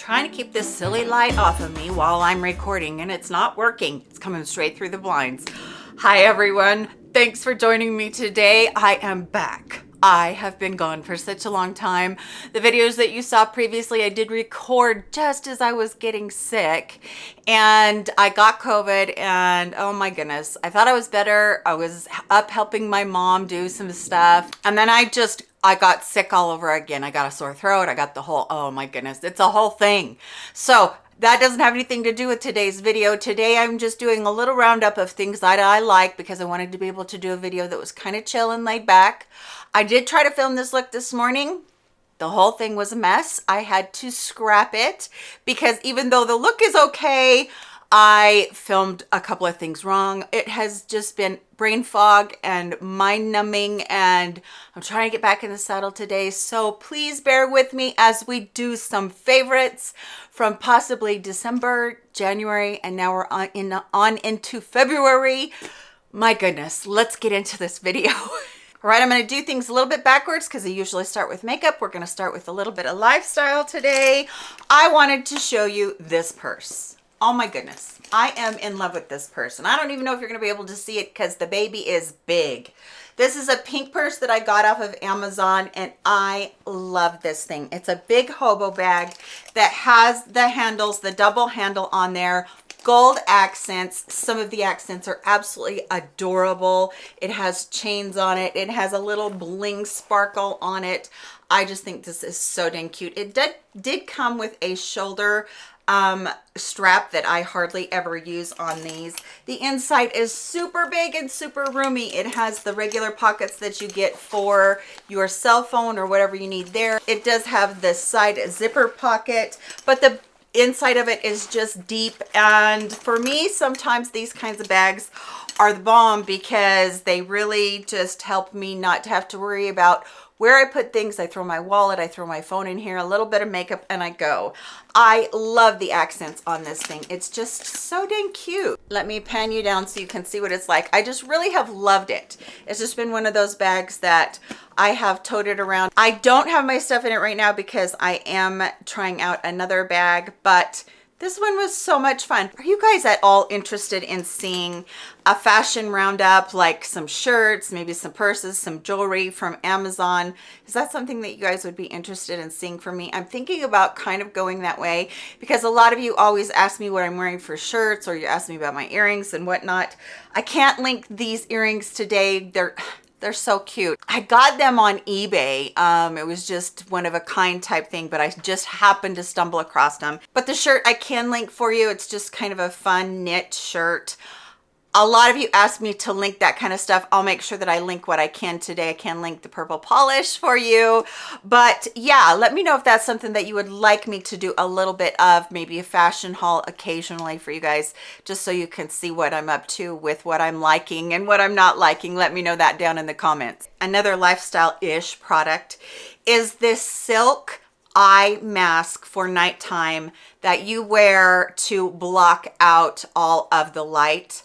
trying to keep this silly light off of me while I'm recording and it's not working. It's coming straight through the blinds. Hi everyone. Thanks for joining me today. I am back. I have been gone for such a long time. The videos that you saw previously, I did record just as I was getting sick and I got COVID and oh my goodness, I thought I was better. I was up helping my mom do some stuff and then I just I got sick all over again. I got a sore throat. I got the whole, oh my goodness, it's a whole thing. So that doesn't have anything to do with today's video. Today, I'm just doing a little roundup of things that I like because I wanted to be able to do a video that was kind of chill and laid back. I did try to film this look this morning. The whole thing was a mess. I had to scrap it because even though the look is okay, I filmed a couple of things wrong. It has just been brain fog and mind numbing and I'm trying to get back in the saddle today. So please bear with me as we do some favorites from possibly December, January, and now we're on, in, on into February. My goodness, let's get into this video. All right, I'm going to do things a little bit backwards because I usually start with makeup. We're going to start with a little bit of lifestyle today. I wanted to show you this purse oh my goodness. I am in love with this purse and i don't even know if you're to be able to see it because the baby is big. This is a pink purse that i got off of amazon and i love this thing. It's a big hobo bag that has the handles the double handle on there. Gold accents. Some of the accents are absolutely adorable. It has chains on it. It has a little bling sparkle on it. I just think this is so dang cute. It did, did come with a shoulder um, strap that I hardly ever use on these. The inside is super big and super roomy. It has the regular pockets that you get for your cell phone or whatever you need there. It does have the side zipper pocket, but the inside of it is just deep. And for me, sometimes these kinds of bags are the bomb because they really just help me not to have to worry about where I put things. I throw my wallet, I throw my phone in here, a little bit of makeup, and I go. I love the accents on this thing. It's just so dang cute. Let me pan you down so you can see what it's like. I just really have loved it. It's just been one of those bags that I have toted around. I don't have my stuff in it right now because I am trying out another bag, but this one was so much fun. Are you guys at all interested in seeing a fashion roundup, like some shirts, maybe some purses, some jewelry from Amazon? Is that something that you guys would be interested in seeing from me? I'm thinking about kind of going that way because a lot of you always ask me what I'm wearing for shirts or you ask me about my earrings and whatnot. I can't link these earrings today. They're they're so cute. I got them on eBay. Um, it was just one of a kind type thing, but I just happened to stumble across them. But the shirt I can link for you. It's just kind of a fun knit shirt a lot of you asked me to link that kind of stuff. I'll make sure that i link what i can today. I can link the purple polish for you. But yeah let me know if that's something that you would like me to do a little bit of maybe a fashion haul occasionally for you guys just so you can see what i'm up to with what i'm liking and what i'm not liking. Let me know that down in the comments. Another lifestyle-ish product is this silk eye mask for nighttime that you wear to block out all of the light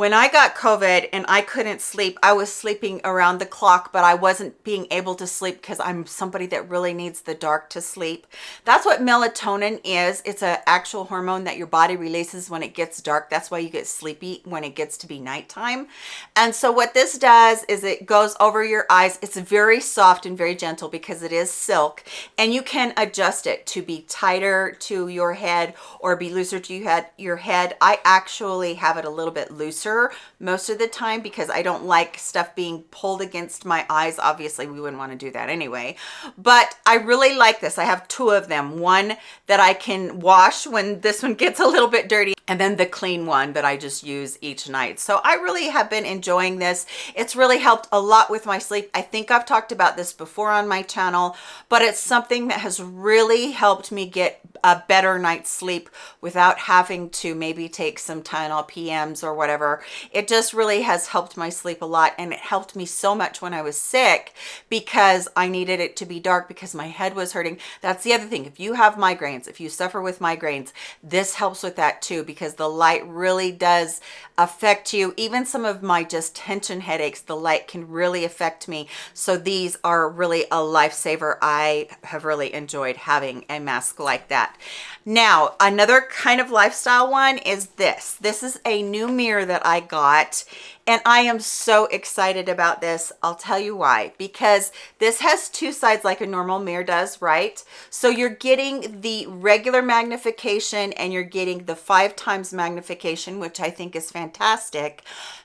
when I got COVID and I couldn't sleep, I was sleeping around the clock, but I wasn't being able to sleep because I'm somebody that really needs the dark to sleep. That's what melatonin is. It's an actual hormone that your body releases when it gets dark. That's why you get sleepy when it gets to be nighttime. And so what this does is it goes over your eyes. It's very soft and very gentle because it is silk and you can adjust it to be tighter to your head or be looser to your head. I actually have it a little bit looser most of the time because I don't like stuff being pulled against my eyes. Obviously, we wouldn't want to do that anyway. But I really like this. I have two of them. One that I can wash when this one gets a little bit dirty and then the clean one that I just use each night. So I really have been enjoying this. It's really helped a lot with my sleep. I think I've talked about this before on my channel, but it's something that has really helped me get a better night's sleep without having to maybe take some Tylenol PMs or whatever It just really has helped my sleep a lot and it helped me so much when I was sick because I needed it to be dark because my head was hurting. That's the other thing. If you have migraines, if you suffer with migraines, this helps with that too because the light really does affect you. Even some of my just tension headaches, the light can really affect me. So these are really a lifesaver. I have really enjoyed having a mask like that. Now, another kind of lifestyle one is this. This is a new mirror that I got and I am so excited about this. I'll tell you why. Because this has two sides like a normal mirror does, right? So you're getting the regular magnification and you're getting the five times magnification, which I think is fantastic.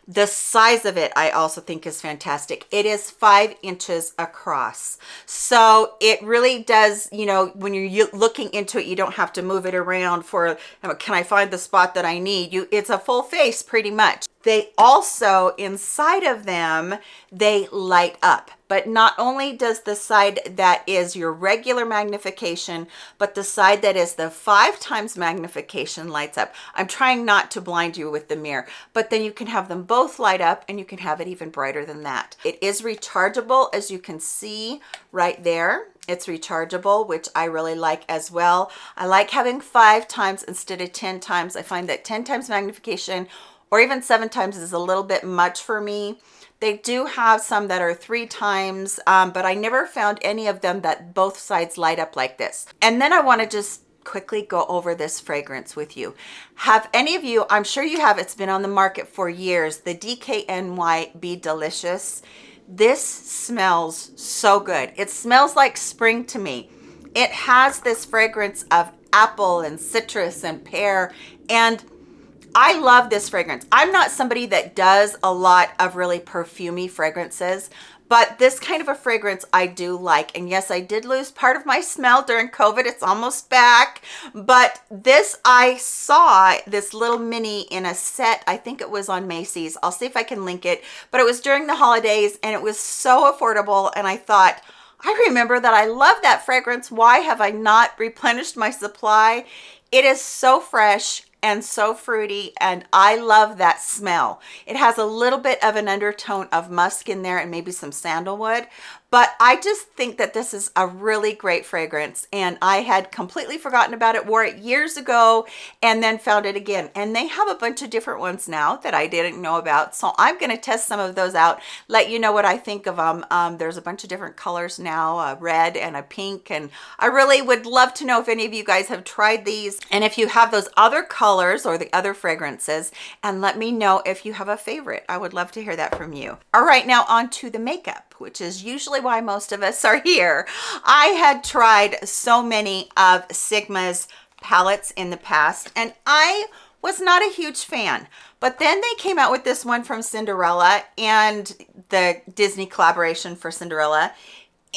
The size of it, I also think is fantastic. It is five inches across. So it really does, you know, when you're looking into it, you don't have to move it around for, can I find the spot that I need? You, It's a full face pretty much. They also, inside of them, they light up. But not only does the side that is your regular magnification, but the side that is the five times magnification lights up. I'm trying not to blind you with the mirror, but then you can have them both light up and you can have it even brighter than that. It is rechargeable, as you can see right there. It's rechargeable, which I really like as well. I like having five times instead of 10 times. I find that 10 times magnification or even seven times is a little bit much for me they do have some that are three times, um, but I never found any of them that both sides light up like this. And then I want to just quickly go over this fragrance with you. Have any of you, I'm sure you have, it's been on the market for years, the DKNY Be Delicious. This smells so good. It smells like spring to me. It has this fragrance of apple and citrus and pear and I love this fragrance. I'm not somebody that does a lot of really perfumy fragrances, but this kind of a fragrance I do like. And yes, I did lose part of my smell during COVID. It's almost back. But this, I saw this little mini in a set. I think it was on Macy's. I'll see if I can link it. But it was during the holidays and it was so affordable. And I thought, I remember that I love that fragrance. Why have I not replenished my supply? It is so fresh and so fruity and I love that smell. It has a little bit of an undertone of musk in there and maybe some sandalwood, but I just think that this is a really great fragrance and I had completely forgotten about it, wore it years ago and then found it again. And they have a bunch of different ones now that I didn't know about. So I'm gonna test some of those out, let you know what I think of them. Um, there's a bunch of different colors now, a red and a pink. And I really would love to know if any of you guys have tried these and if you have those other colors or the other fragrances and let me know if you have a favorite. I would love to hear that from you. All right, now on to the makeup which is usually why most of us are here. I had tried so many of Sigma's palettes in the past and I was not a huge fan. But then they came out with this one from Cinderella and the Disney collaboration for Cinderella.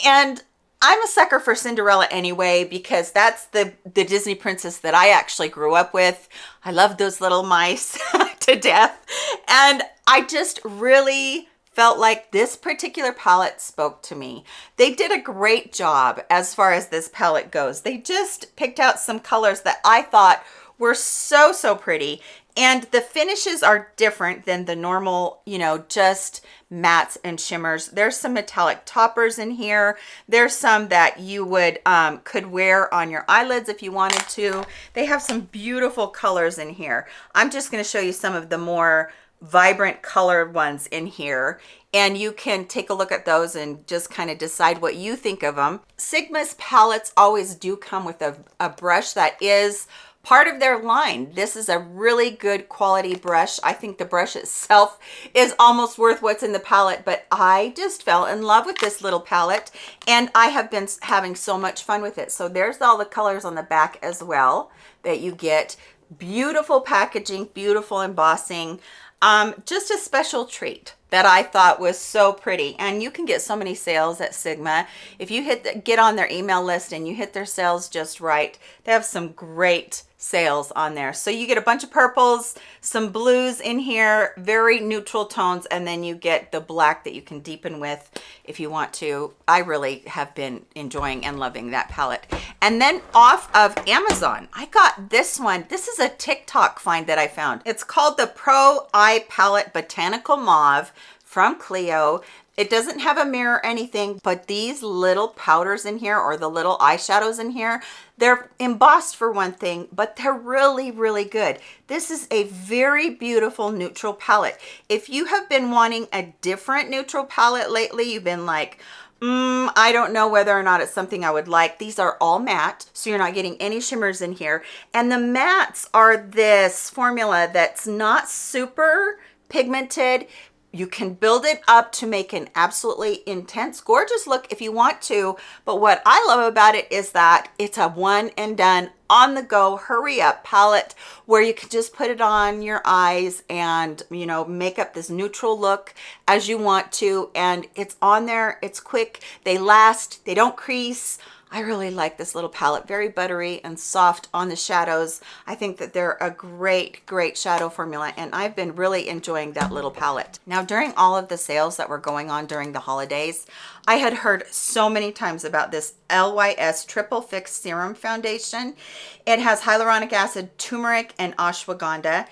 And I'm a sucker for Cinderella anyway because that's the the Disney princess that I actually grew up with. I love those little mice to death. And I just really felt like this particular palette spoke to me. They did a great job as far as this palette goes. They just picked out some colors that I thought were so, so pretty. And the finishes are different than the normal, you know, just mattes and shimmers. There's some metallic toppers in here. There's some that you would um, could wear on your eyelids if you wanted to. They have some beautiful colors in here. I'm just going to show you some of the more vibrant colored ones in here and you can take a look at those and just kind of decide what you think of them. Sigma's palettes always do come with a, a brush that is part of their line. This is a really good quality brush. I think the brush itself is almost worth what's in the palette, but I just fell in love with this little palette and I have been having so much fun with it. So there's all the colors on the back as well that you get. Beautiful packaging, beautiful embossing um, just a special treat that I thought was so pretty. And you can get so many sales at Sigma. If you hit the, get on their email list and you hit their sales just right, they have some great sales on there. So you get a bunch of purples, some blues in here, very neutral tones, and then you get the black that you can deepen with if you want to. I really have been enjoying and loving that palette. And then off of Amazon, I got this one. This is a TikTok find that I found. It's called the Pro Eye Palette Botanical Mauve from Clio. It doesn't have a mirror or anything, but these little powders in here or the little eyeshadows in here, they're embossed for one thing, but they're really, really good. This is a very beautiful neutral palette. If you have been wanting a different neutral palette lately, you've been like, Mm, I don't know whether or not it's something I would like. These are all matte, so you're not getting any shimmers in here. And the mattes are this formula that's not super pigmented, you can build it up to make an absolutely intense gorgeous look if you want to but what i love about it is that it's a one and done on the go hurry up palette where you can just put it on your eyes and you know make up this neutral look as you want to and it's on there it's quick they last they don't crease I really like this little palette, very buttery and soft on the shadows. I think that they're a great, great shadow formula and I've been really enjoying that little palette. Now during all of the sales that were going on during the holidays, I had heard so many times about this LYS Triple Fix Serum Foundation. It has hyaluronic acid, turmeric, and ashwagandha.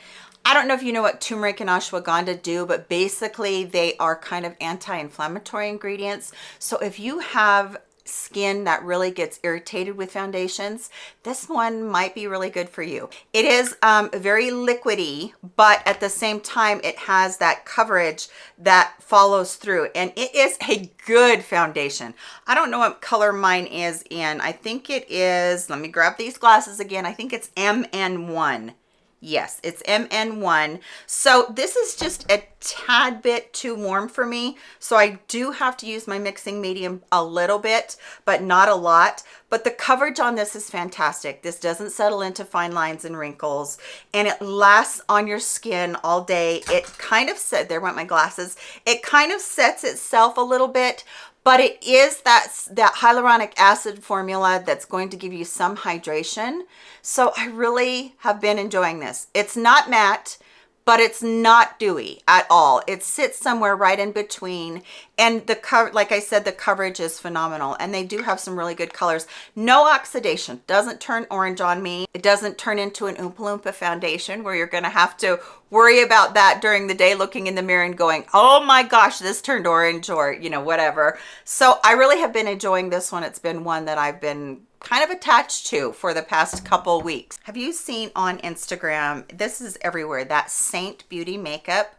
I don't know if you know what turmeric and ashwagandha do, but basically they are kind of anti-inflammatory ingredients. So if you have skin that really gets irritated with foundations, this one might be really good for you. It is um, very liquidy, but at the same time, it has that coverage that follows through and it is a good foundation. I don't know what color mine is in. I think it is, let me grab these glasses again. I think it's MN1. Yes, it's MN1. So this is just a tad bit too warm for me. So I do have to use my mixing medium a little bit, but not a lot. But the coverage on this is fantastic. This doesn't settle into fine lines and wrinkles and it lasts on your skin all day. It kind of said, there went my glasses. It kind of sets itself a little bit, but it is that that hyaluronic acid formula that's going to give you some hydration so i really have been enjoying this it's not matte but it's not dewy at all. It sits somewhere right in between. And the cover, like I said, the coverage is phenomenal. And they do have some really good colors. No oxidation, doesn't turn orange on me. It doesn't turn into an Oompa Loompa foundation where you're gonna have to worry about that during the day, looking in the mirror and going, oh my gosh, this turned orange or, you know, whatever. So I really have been enjoying this one. It's been one that I've been kind of attached to for the past couple weeks. Have you seen on Instagram, this is everywhere, that Seint Beauty makeup?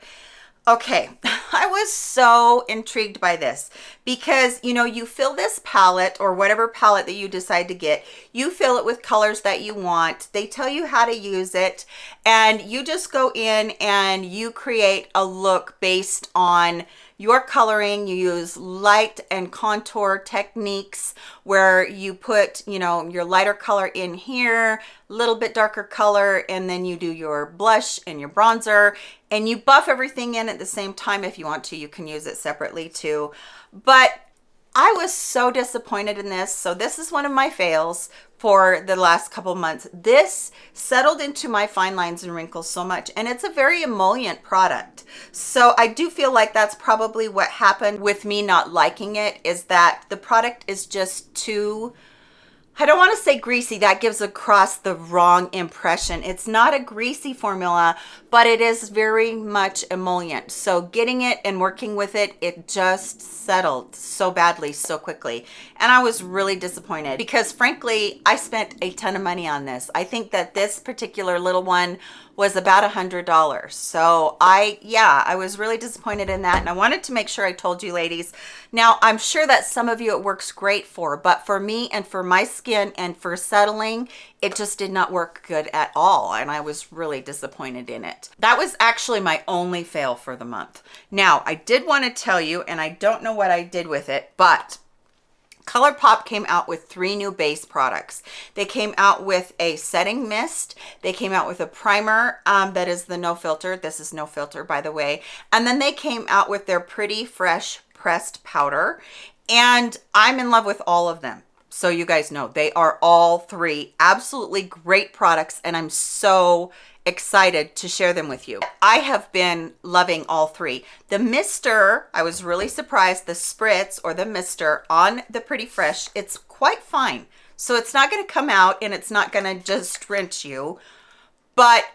Okay, I was so intrigued by this because, you know, you fill this palette or whatever palette that you decide to get, you fill it with colors that you want. They tell you how to use it and you just go in and you create a look based on your coloring you use light and contour techniques where you put you know your lighter color in here little bit darker color and then you do your blush and your bronzer and you buff everything in at the same time if you want to. You can use it separately too. But I was so disappointed in this. So this is one of my fails for the last couple months. This settled into my fine lines and wrinkles so much and it's a very emollient product. So I do feel like that's probably what happened with me not liking it is that the product is just too I don't want to say greasy. That gives across the wrong impression. It's not a greasy formula, but it is very much emollient. So getting it and working with it, it just settled so badly so quickly. And I was really disappointed because frankly, I spent a ton of money on this. I think that this particular little one was about a hundred dollars. So i yeah i was really disappointed in that and i wanted to make sure i told you ladies. Now i'm sure that some of you it works great for but for me and for my skin and for settling it just did not work good at all and i was really disappointed in it. That was actually my only fail for the month. Now i did want to tell you and i don't know what i did with it but ColourPop came out with three new base products. They came out with a setting mist. They came out with a primer um, that is the no filter. This is no filter, by the way. And then they came out with their Pretty Fresh pressed powder. And I'm in love with all of them. So you guys know they are all three absolutely great products and I'm so excited to share them with you. I have been loving all three. The Mister, I was really surprised, the Spritz or the Mister on the Pretty Fresh, it's quite fine. So it's not gonna come out and it's not gonna just rinse you, but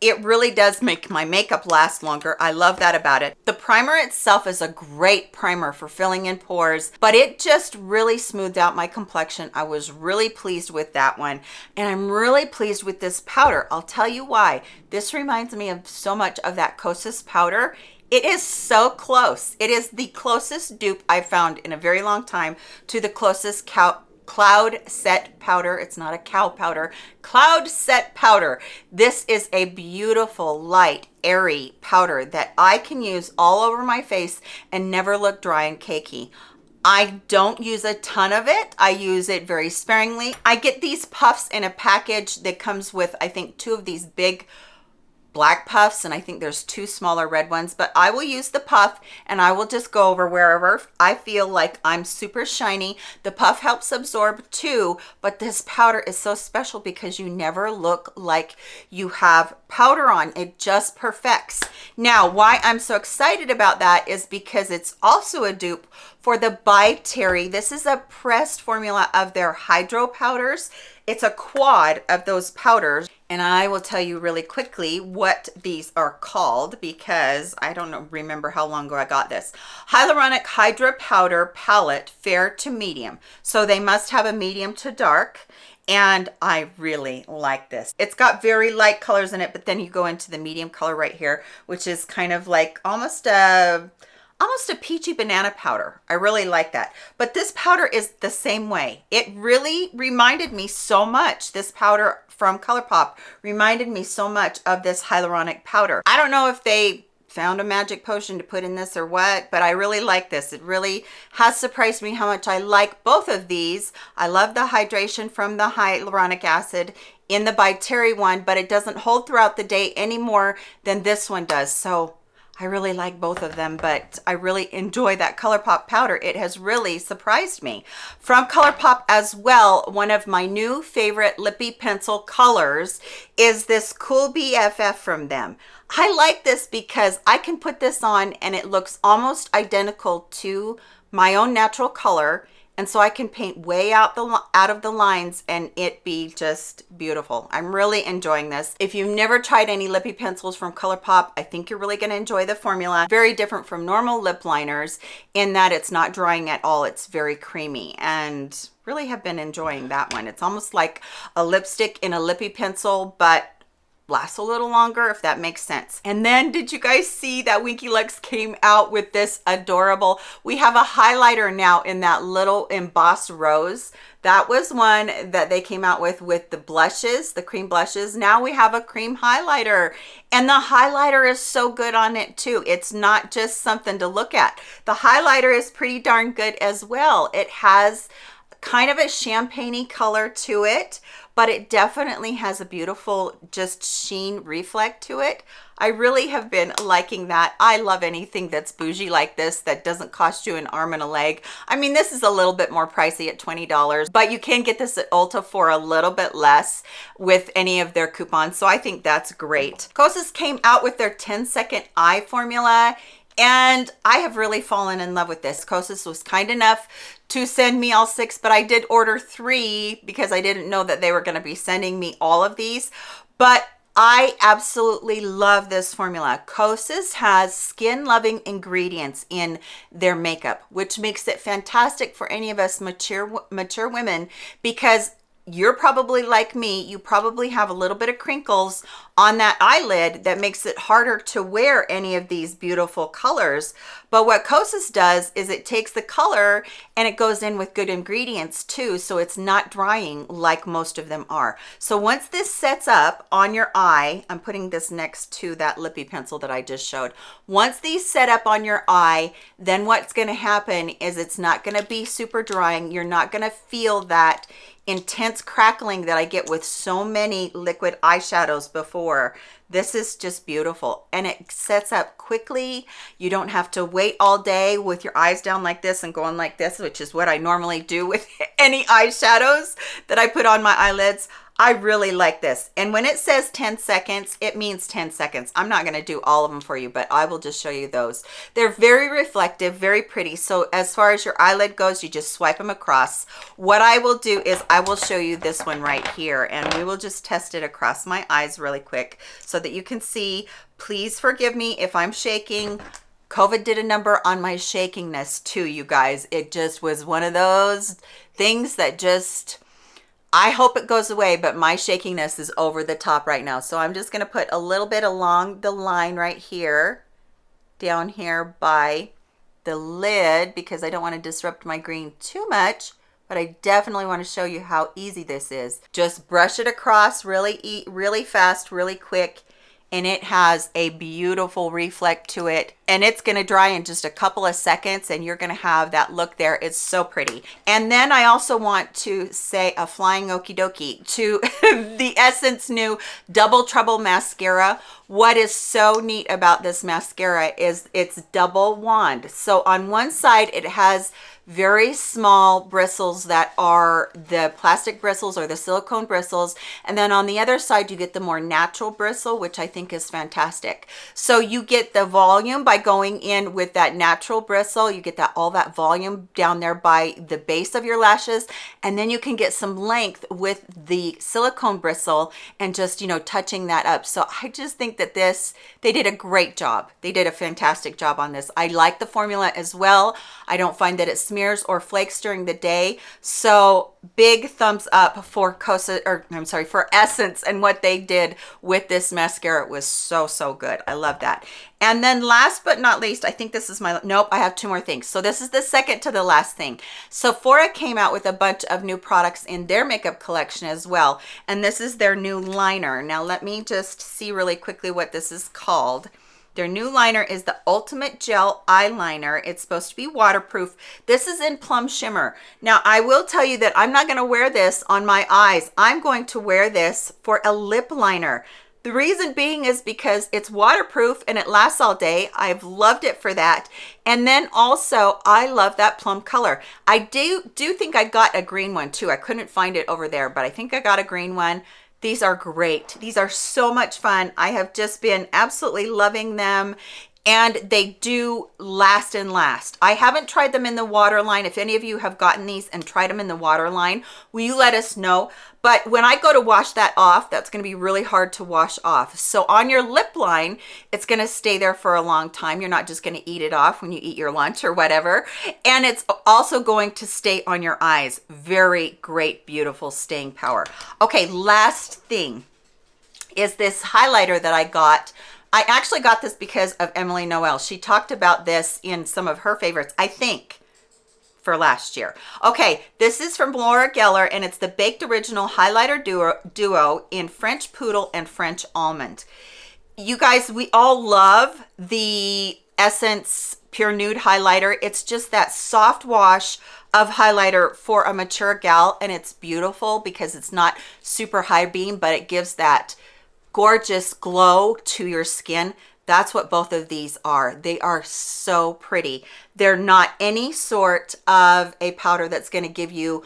it really does make my makeup last longer. I love that about it. The primer itself is a great primer for filling in pores, but it just really smoothed out my complexion. I was really pleased with that one. And I'm really pleased with this powder. I'll tell you why. This reminds me of so much of that Kosas powder. It is so close. It is the closest dupe I've found in a very long time to the Kosas cow cloud set powder it's not a cow powder cloud set powder this is a beautiful light airy powder that i can use all over my face and never look dry and cakey I don't use a ton of it. I use it very sparingly. I get these puffs in a package that comes with, I think, two of these big black puffs and I think there's two smaller red ones, but I will use the puff and I will just go over wherever I feel like I'm super shiny. The puff helps absorb too, but this powder is so special because you never look like you have powder on. It just perfects. Now, why I'm so excited about that is because it's also a dupe for the By Terry. This is a pressed formula of their hydro powders. It's a quad of those powders and I will tell you really quickly what these are called because I don't know, remember how long ago I got this. Hyaluronic Hydra Powder Palette Fair to Medium. So they must have a medium to dark and I really like this. It's got very light colors in it, but then you go into the medium color right here, which is kind of like almost a almost a peachy banana powder. I really like that. But this powder is the same way. It really reminded me so much, this powder from ColourPop reminded me so much of this hyaluronic powder. I don't know if they found a magic potion to put in this or what, but I really like this. It really has surprised me how much I like both of these. I love the hydration from the hyaluronic acid in the By Terry one, but it doesn't hold throughout the day any more than this one does. So I really like both of them, but I really enjoy that ColourPop powder. It has really surprised me. From ColourPop as well, one of my new favorite lippy pencil colors is this Cool BFF from them. I like this because I can put this on and it looks almost identical to my own natural color and so I can paint way out the out of the lines and it be just beautiful. I'm really enjoying this. If you've never tried any lippy pencils from ColourPop, I think you're really going to enjoy the formula. Very different from normal lip liners in that it's not drying at all. It's very creamy and really have been enjoying that one. It's almost like a lipstick in a lippy pencil, but lasts a little longer if that makes sense. And then did you guys see that winky lux came out with this adorable we have a highlighter now in that little embossed rose. That was one that they came out with with the blushes the cream blushes. Now we have a cream highlighter and the highlighter is so good on it too. It's not just something to look at. The highlighter is pretty darn good as well. It has kind of a champagne color to it but it definitely has a beautiful just sheen reflect to it. I really have been liking that. I love anything that's bougie like this that doesn't cost you an arm and a leg. I mean, this is a little bit more pricey at $20, but you can get this at Ulta for a little bit less with any of their coupons. So I think that's great. Kosas came out with their 10 second eye formula and I have really fallen in love with this. Kosas was kind enough to send me all six, but I did order three because I didn't know that they were going to be sending me all of these. But I absolutely love this formula. Kosas has skin-loving ingredients in their makeup, which makes it fantastic for any of us mature mature women because you're probably like me you probably have a little bit of crinkles on that eyelid that makes it harder to wear any of these beautiful colors but what Kosas does is it takes the color and it goes in with good ingredients too so it's not drying like most of them are. So once this sets up on your eye I'm putting this next to that lippy pencil that I just showed. Once these set up on your eye then what's going to happen is it's not going to be super drying. You're not going to feel that intense crackling that I get with so many liquid eyeshadows before this is just beautiful and it sets up quickly. You don't have to wait all day with your eyes down like this and going like this which is what i normally do with any eyeshadows that i put on my eyelids I really like this. And when it says 10 seconds, it means 10 seconds. I'm not gonna do all of them for you, but I will just show you those. They're very reflective, very pretty. So as far as your eyelid goes, you just swipe them across. What I will do is I will show you this one right here and we will just test it across my eyes really quick so that you can see. Please forgive me if I'm shaking. COVID did a number on my shakingness too, you guys. It just was one of those things that just I hope it goes away, but my shakiness is over the top right now. So I'm just gonna put a little bit along the line right here, down here by the lid because I don't wanna disrupt my green too much, but I definitely wanna show you how easy this is. Just brush it across really, really fast, really quick, and it has a beautiful reflect to it and it's going to dry in just a couple of seconds and you're going to have that look there. It's so pretty. And then i also want to say a flying okie dokie to the essence new double trouble mascara. What is so neat about this mascara is it's double wand. So on one side it has very small bristles that are the plastic bristles or the silicone bristles and then on the other side you get the more natural bristle which i think is fantastic. So you get the volume by going in with that natural bristle you get that all that volume down there by the base of your lashes and then you can get some length with the silicone bristle and just you know touching that up so i just think that this they did a great job they did a fantastic job on this i like the formula as well i don't find that it smears or flakes during the day. So big thumbs up for Kosa, or I'm sorry, for Essence and what they did with this mascara. It was so, so good. I love that. And then last but not least, I think this is my, nope, I have two more things. So this is the second to the last thing. Sephora came out with a bunch of new products in their makeup collection as well. And this is their new liner. Now let me just see really quickly what this is called. Their new liner is the Ultimate Gel Eyeliner. It's supposed to be waterproof. This is in Plum Shimmer. Now, I will tell you that I'm not going to wear this on my eyes. I'm going to wear this for a lip liner. The reason being is because it's waterproof and it lasts all day. I've loved it for that. And then also, I love that plum color. I do, do think I got a green one too. I couldn't find it over there, but I think I got a green one. These are great. These are so much fun. I have just been absolutely loving them and they do last and last. I haven't tried them in the waterline. If any of you have gotten these and tried them in the waterline, will you let us know? But when I go to wash that off, that's gonna be really hard to wash off. So on your lip line, it's gonna stay there for a long time. You're not just gonna eat it off when you eat your lunch or whatever. And it's also going to stay on your eyes. Very great, beautiful staying power. Okay, last thing is this highlighter that I got I actually got this because of Emily Noel. She talked about this in some of her favorites, I think, for last year. Okay, this is from Laura Geller, and it's the Baked Original Highlighter Duo, Duo in French Poodle and French Almond. You guys, we all love the Essence Pure Nude Highlighter. It's just that soft wash of highlighter for a mature gal, and it's beautiful because it's not super high beam, but it gives that gorgeous glow to your skin. That's what both of these are. They are so pretty. They're not any sort of a powder that's going to give you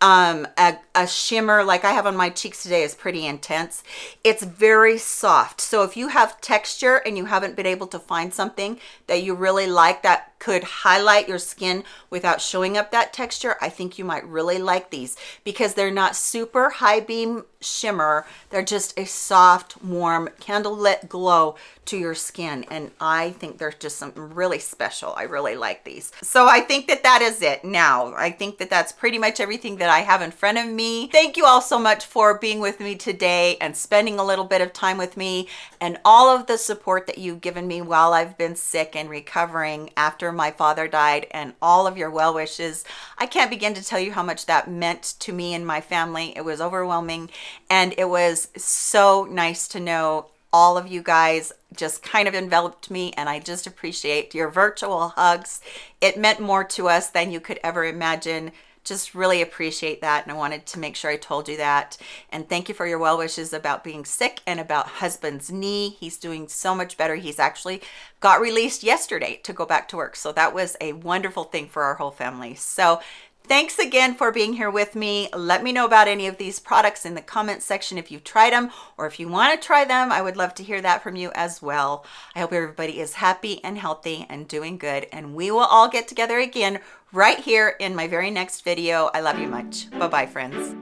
um a, a shimmer like i have on my cheeks today is pretty intense. It's very soft. So if you have texture and you haven't been able to find something that you really like that could highlight your skin without showing up that texture i think you might really like these. Because they're not super high beam shimmer they're just a soft warm candle lit glow to your skin. And i think they're just some really special. I really like these. So i think that that is it. Now i think that that's pretty much everything that i have in front of me. Thank you all so much for being with me today and spending a little bit of time with me and all of the support that you've given me while i've been sick and recovering after my father died and all of your well wishes. I can't begin to tell you how much that meant to me and my family. It was overwhelming and it was so nice to know all of you guys just kind of enveloped me and I just appreciate your virtual hugs. It meant more to us than you could ever imagine just really appreciate that. And I wanted to make sure I told you that. And thank you for your well wishes about being sick and about husband's knee. He's doing so much better. He's actually got released yesterday to go back to work. So that was a wonderful thing for our whole family. So Thanks again for being here with me. Let me know about any of these products in the comment section if you've tried them or if you want to try them. I would love to hear that from you as well. I hope everybody is happy and healthy and doing good and we will all get together again right here in my very next video. I love you much. Bye-bye, friends.